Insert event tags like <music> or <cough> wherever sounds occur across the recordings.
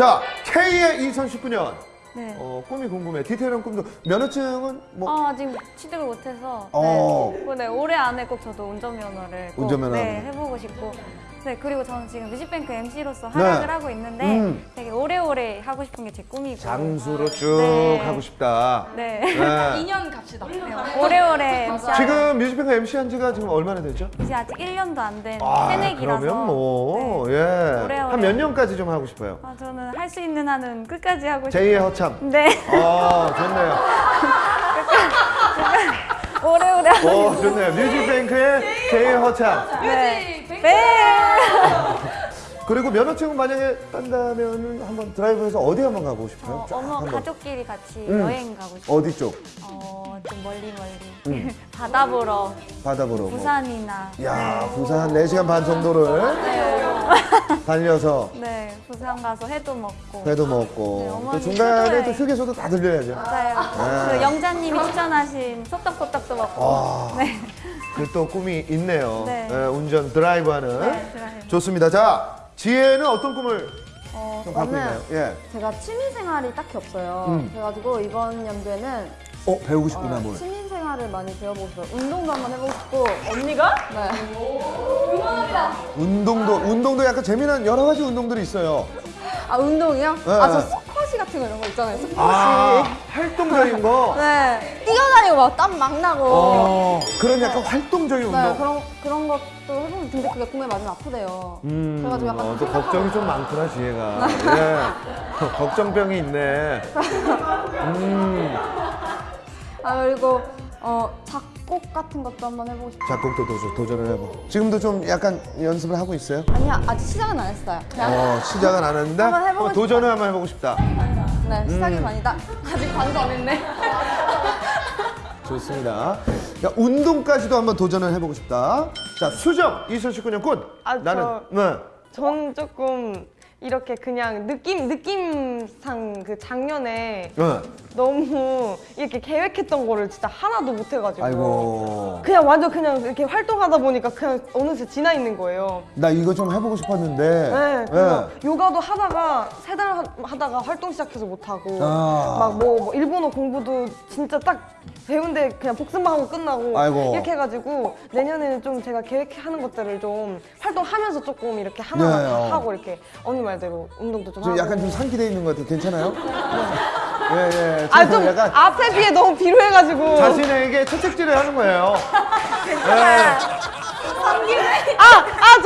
자, K의 2019년 네. 어, 꿈이 궁금해. 디테일한 꿈도 면허증은 뭐 어, 아직 취득을 못해서 어. 네. 네, 올해 안에 꼭 저도 운전면허를 꼭 운전면허. 네, 해보고 싶고 네 그리고 저는 지금 뮤직뱅크 MC로서 네. 활약을 하고 있는데 음. 하고 싶은 게 제 꿈이고 장수로 쭉 네. 하고 싶다. 네. 네. <laughs> 2년 갑시다. 오래오래 MC 지금 뮤직뱅크 MC 한 지가 지금 얼마나 됐죠? 이제 아직 1년도 안된 아, 새내기라서 그러면 뭐, 네. 예. 한 몇 년까지 좀 하고 싶어요? 아, 저는 할 수 있는 한은 끝까지 하고 싶어요 제2의 허참. 네 아, 좋네요. <laughs> 오래오래 하고 오, 좋네요. 뮤직뱅크의 제2의 허참. 네. 뮤직 네. 그리고 면허증 만약에 딴다면 한번 드라이브해서 어디 한번 가고 싶어요? 어, 한번. 가족끼리 같이 음. 여행 가고 싶어요 어디 쪽? 어, 좀 멀리 멀리 음. <laughs> 바다 보러 바다 보러. 뭐. 부산이나 야, 부산 한 4시간 반 정도를 네, <laughs> 달려서 네 부산 가서 회도 먹고 회도 먹고 네, 또 중간에. 또 휴게소도 다 들려야죠. 맞아요 네. 그 영자님이 추천하신 소떡소떡도 먹고 와, 네. 그 또 꿈이 있네요. 네. 예, 운전 드라이브하는. 네, 드라이브. 좋습니다. 자, 지혜는 어떤 꿈을 어, 좀 갖고 있나요? 예. 제가 취미 생활이 딱히 없어요. 음. 그래가지고 이번 연도에는 어, 배우고 싶구나, 어, 뭘. 취미 생활을 많이 배워보고 싶어요. 운동도 한번 해보고 싶고. 언니가? 네. 운동도, 운동도 약간 재미난 여러 가지 운동들이 있어요. 아 운동이요? 네. 아저 스쿼시 같은 거 이런 거 있잖아요. 스쿼시. 아, 활동적인 거. 네. 뛰어다니고 막 땀 막 나고. 어, 그런 약간 활동적인 네, 운동. 그런 그런 것도 해보면 근데 그게 공에 맞으면 아프대요. 음, 그래가지고 약간 어, 또 걱정이 좀 많구나, 지혜가. <laughs> 예. <laughs> 걱정병이 있네. 음, <laughs> 아 그리고 어 작곡 같은 것도 한번 해보고 싶어요. 작곡도 도전, 도전을 해보고. 지금도 좀 약간 연습을 하고 있어요? 아니야 아직 시작은 안 했어요. 그냥 어, 시작은 안 했는데 한번 해보고 한번 도전을 한번 해보고 싶다. 네 시작이 음. 반이다. 아직 반도 안 했네. <laughs> 좋습니다. 야, 운동까지도 한번 도전을 해보고 싶다. 자, 수정 2019년 꽃. 아, 나는 저- 네. 전 조금 이렇게 그냥 느낌 느낌상 그 작년에 네. 너무 이렇게 계획했던 거를 진짜 하나도 못 해가지고 아이고. 그냥 완전 그냥 이렇게 활동하다 보니까 그냥 어느새 지나 있는 거예요. 나 이거 좀 해보고 싶었는데. 네, 그래서 요가도 하다가 세 달 하다가 활동 시작해서 못 하고 아. 막뭐 일본어 공부도 진짜 딱 배운데 그냥 복습만 하고 끝나고 아이고. 이렇게 해가지고 내년에는 좀 제가 계획하는 것들을 좀 활동하면서 조금 이렇게 하나 네, 어. 하고 이렇게 언니 말대로 운동도 좀 좀 하고 약간 좀 상기돼 있는 것 같아요. 괜찮아요? <laughs> 예, 예. 아좀좀 약간 앞에 비해 너무 비루해가지고 자신에게 채찍질을 하는 거예요. <laughs> 아아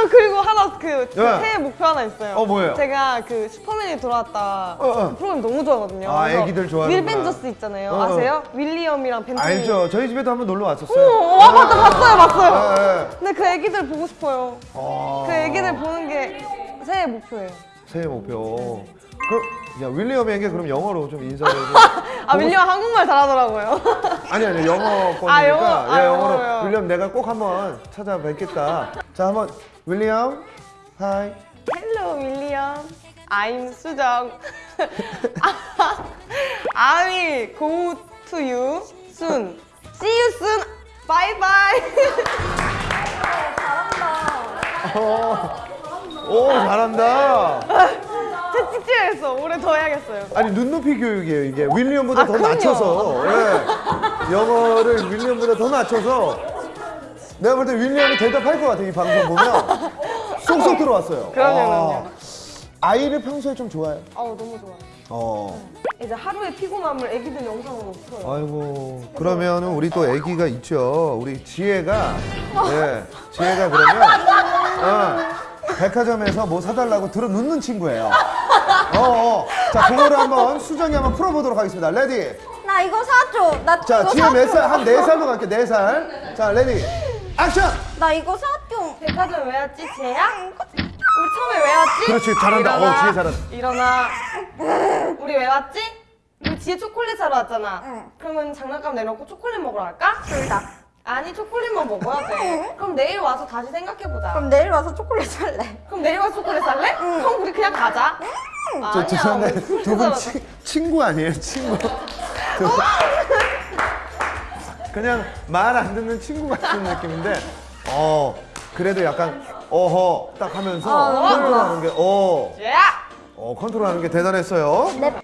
저 <laughs> 그리고 하나 그, 그 네. 새해 목표 하나 있어요. 어, 뭐예요? 제가 그 슈퍼맨이 돌아왔다 어, 어. 그 프로그램 너무 좋아하거든요. 아, 애기들 좋아하는구나. 윌 벤저스 있잖아요. 어, 어. 아세요? 윌리엄이랑 벤트니. 알죠. 저희 집에도 한번 놀러 왔었어요. 어, 아 맞다 봤어요 봤어요. 예, 예. 근데 그 애기들 보고 싶어요. 아, 그 애기들 보는 게 새해 목표예요. 새해 목표. 그, 야, 윌리엄에게 그럼 영어로 좀 인사를 좀. <laughs> 아 윌리엄 한국말 잘하더라고요. 아니 아니 영어권이니까 아, 영어? 아, 예, 영어로 영어로요. 윌리엄 내가 꼭 한번 찾아뵙겠다. 자 한번 윌리엄 하이 Hello 윌리엄. I'm 수정. I will go to you soon. See you soon. Bye bye. <laughs> 오 잘한다. 채찍질했어. 올해 더 해야겠어요. 아니 눈높이 교육이에요 이게 윌리엄보다 아, 더 그럼요. 낮춰서 예. 영어를 윌리엄보다 더 낮춰서 내가 볼 때 윌리엄이 대답할 것 같아 이 방송 보면 <laughs> 쏙쏙 들어왔어요. 그럼요, 아. 아이를 평소에 좀 좋아해. 아우 너무 좋아요. 어. 이제 하루의 피곤함을 애기들 영상으로 풀어요. 아이고 그러면은 우리 또 아기가 있죠. 우리 지혜가 예 지혜가 그러면 어, 백화점에서 뭐 사달라고 들어 눕는 친구예요. 어, 어. 자 그거를 한번 수정이 한번 풀어보도록 하겠습니다. Ready. 나 이거 사줘. 나자 이거 지혜 몇 사줘. 살? 한 네 살로 갈게 네 살. 자 Ready. 액션. 나 이거 사줘. 백화점 왜 왔지, 지혜야? 우리 처음에 왜 왔지? 그렇지 잘한다. 일어나. 어 지혜 잘한다. 일어나. 우리 왜 왔지? 우리 지혜 초콜릿 사러 왔잖아. 응. 그러면 장난감 내놓고 초콜릿 먹으러 갈까? 둘 다. 아니 초콜릿만 먹어야 돼. 그럼 내일 와서 다시 생각해보자. 그럼 내일 와서 초콜릿 살래. 그럼 내일 와서 초콜릿 살래? 그럼 우리 그냥 가자. 저 아니야, 죄송한데 두 분 친구 아니에요 친구. 두 분. 그냥 말 안 듣는 친구 같은 느낌인데 어 그래도 약간 어허 딱 하면서 어, tonton하는 게 어. 쟤야! 어, 컨트롤하는 게 대단했어요. 네.